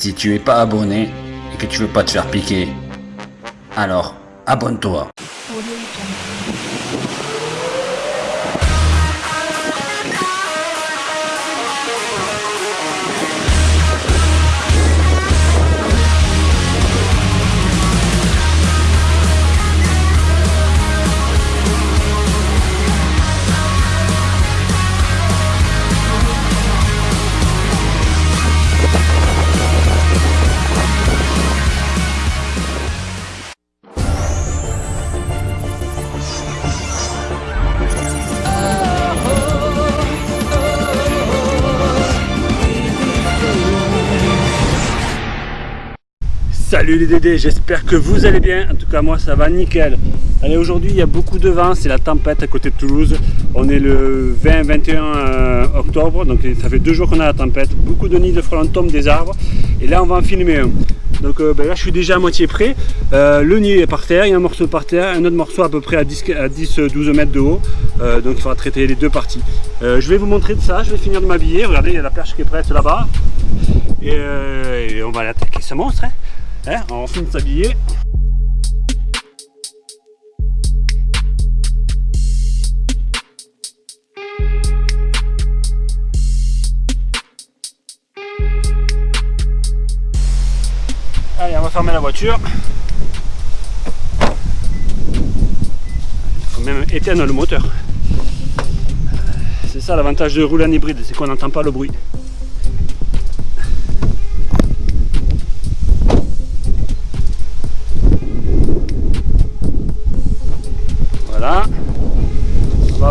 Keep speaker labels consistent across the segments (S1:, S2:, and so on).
S1: Si tu es pas abonné et que tu veux pas te faire piquer, alors abonne-toi.
S2: Salut les Dédés, j'espère que vous allez bien, en tout cas moi ça va nickel. Allez aujourd'hui il y a beaucoup de vent, c'est la tempête à côté de Toulouse. On est le 20-21 euh, octobre, donc ça fait deux jours qu'on a la tempête. Beaucoup de nids de frelons tombent des arbres et là on va en filmer un. Donc euh, ben là je suis déjà à moitié prêt. Euh, le nid est par terre, il y a un morceau par terre, un autre morceau à peu près à 10-12 mètres de haut. donc il faudra traiter les deux parties. je vais vous montrer de ça, je vais finir de m'habiller. Regardez, il y a la perche qui est prête là-bas. Et, on va l'attaquer ce monstre. Hein? Hein, on finit de s'habiller. Allez, on va fermer la voiture. Il faut même éteindre le moteur. C'est ça l'avantage de rouler en hybride, c'est qu'on n'entend pas le bruit.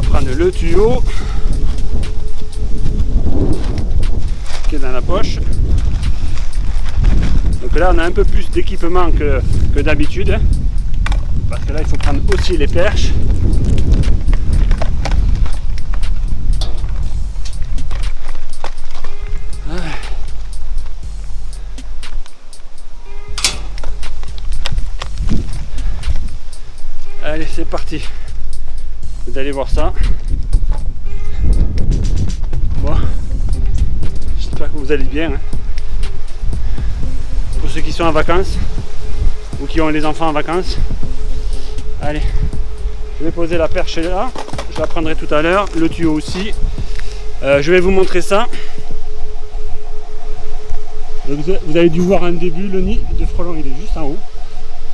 S2: Prendre le tuyau qui est dans la poche. Donc là on a un peu plus d'équipement que, d'habitude. Hein. parce que là il faut prendre aussi les perches. Allez, c'est parti d'aller voir ça. Bon, j'espère que vous allez bien. Hein. Pour ceux qui sont en vacances ou qui ont les enfants en vacances. Allez, je vais poser la perche là. Je la prendrai tout à l'heure. Le tuyau aussi. Euh, je vais vous montrer ça. vous avez dû voir un début, le nid de frelon il est juste en haut.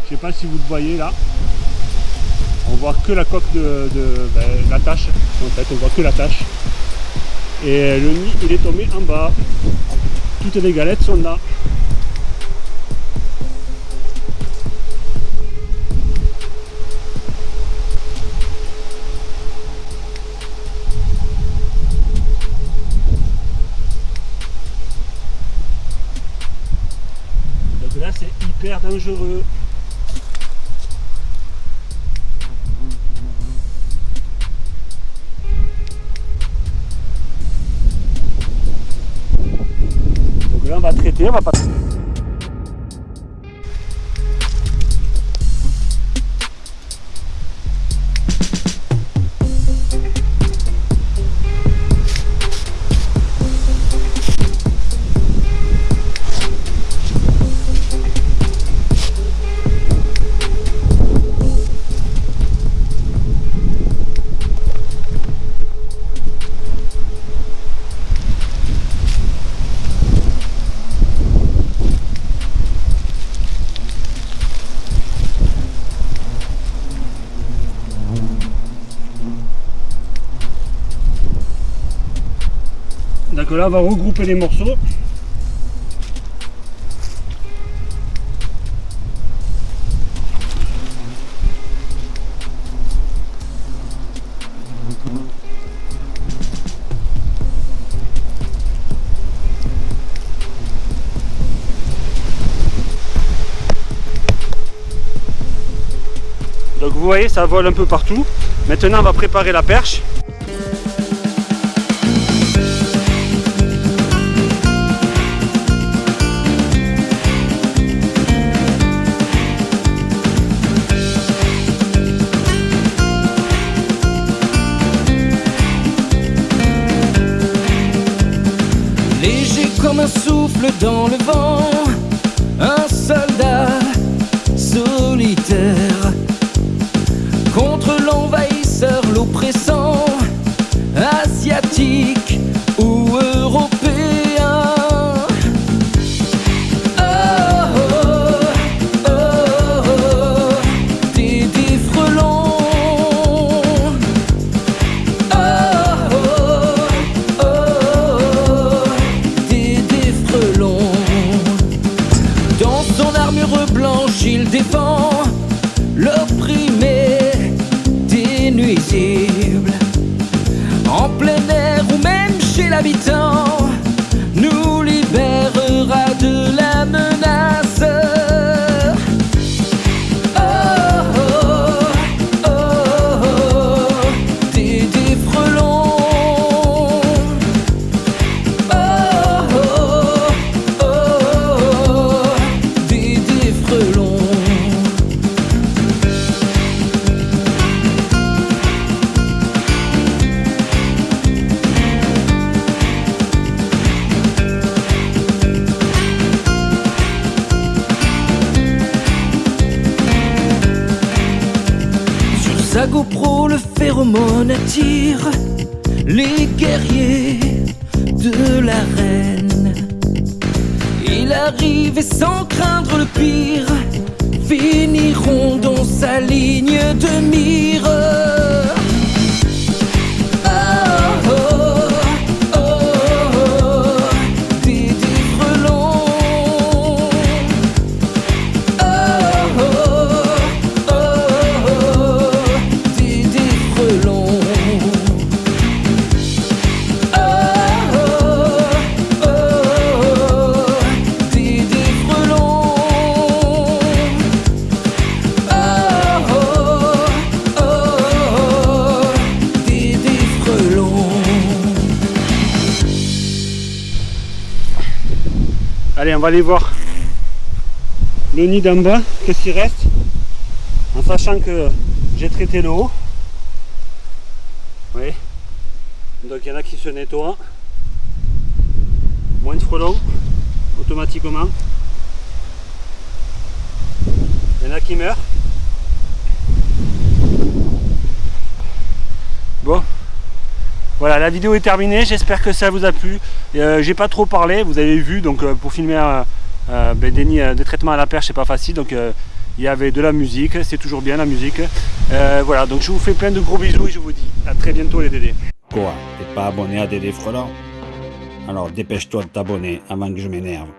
S2: Je sais pas si vous le voyez là on voit que la coque de, ben, la tâche en fait on voit que la tâche et le nid il est tombé en bas. Toutes les galettes sont là. Donc là c'est hyper dangereux traiter, on va pas... Donc là, on va regrouper les morceaux. Donc vous voyez, ça vole un peu partout. Maintenant, on va préparer la perche.
S3: Souffle dans le vent, un soldat solitaire contre l'envahisseur, l'oppressant asiatique. Même GoPro, le phéromone attire les guerriers de la reine. Il arrive et sans craindre le pire, finiront dans sa ligne de mire.
S2: Allez, on va aller voir le nid d'en bas, qu'est-ce qu'il reste? En sachant que j'ai traité l'eau. Oui. Donc il y en a qui se nettoient. Moins de frelons, automatiquement. Il y en a qui meurent. Bon, voilà, la vidéo est terminée. J'espère que ça vous a plu. Euh, J'ai pas trop parlé, vous avez vu. Donc, euh, pour filmer euh, ben, des, traitements à la perche, c'est pas facile. Donc, il y avait de la musique. C'est toujours bien la musique. Voilà, donc je vous fais plein de gros bisous et je vous dis à très bientôt les Dédés.
S1: Quoi T'es pas abonné à Dédé Frelon? Alors dépêche-toi de t'abonner avant que je m'énerve.